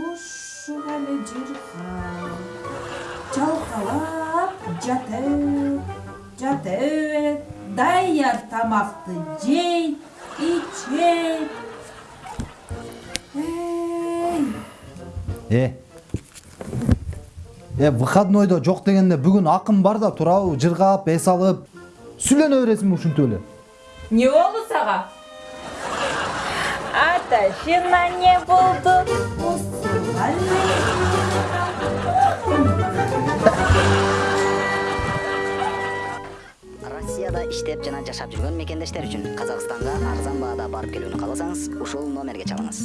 ушығалы жырға жалқалап жатып жатып даяр тамақты жей ичей ей э э выходнойдо жок дегенде бүгүн акын бар да туурабы жыргап эс алып сүйлөнө бересиңби ушинтип эле эмне болду сага Аташына не болду? россияда иштеп жана жашап жүргөн мекендештер үчүн казакстанга арзан баада барып келүүнү кааласаңыз ушул номерге чалыңыз